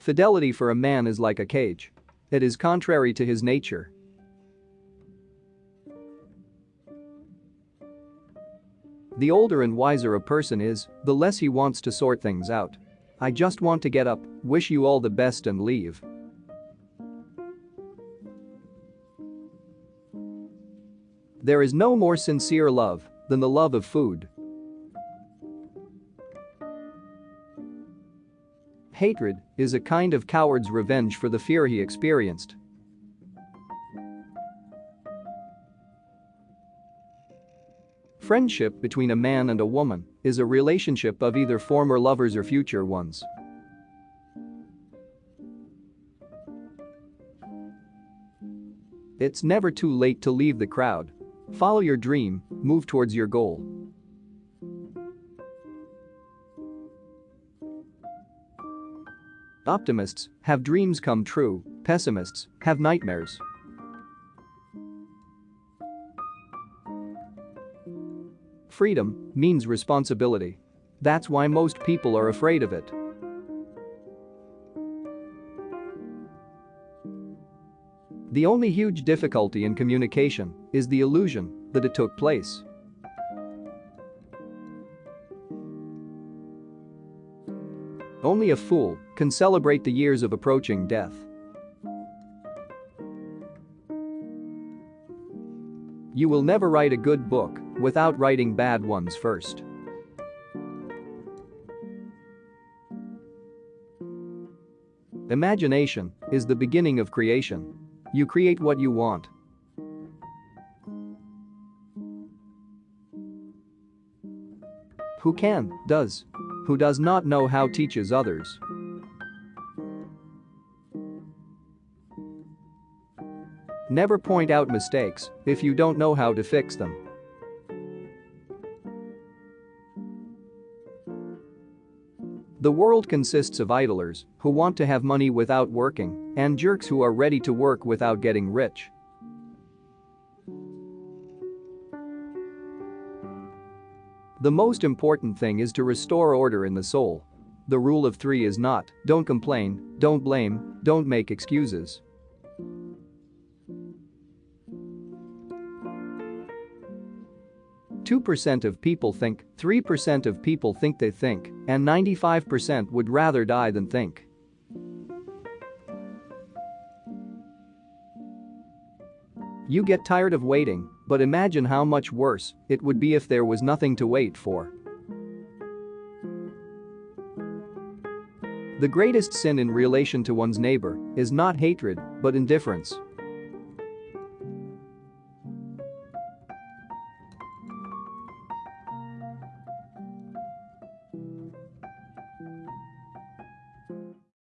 Fidelity for a man is like a cage. It is contrary to his nature. The older and wiser a person is, the less he wants to sort things out. I just want to get up, wish you all the best and leave. There is no more sincere love than the love of food. Hatred is a kind of coward's revenge for the fear he experienced. Friendship between a man and a woman is a relationship of either former lovers or future ones. It's never too late to leave the crowd. Follow your dream, move towards your goal. Optimists have dreams come true, pessimists have nightmares. Freedom means responsibility. That's why most people are afraid of it. The only huge difficulty in communication is the illusion that it took place. Only a fool can celebrate the years of approaching death. You will never write a good book without writing bad ones first. Imagination is the beginning of creation. You create what you want. Who can, does. Who does not know how teaches others. Never point out mistakes if you don't know how to fix them. The world consists of idlers who want to have money without working and jerks who are ready to work without getting rich. The most important thing is to restore order in the soul. The rule of three is not, don't complain, don't blame, don't make excuses. 2% of people think, 3% of people think they think, and 95% would rather die than think. You get tired of waiting, but imagine how much worse it would be if there was nothing to wait for. The greatest sin in relation to one's neighbor is not hatred, but indifference.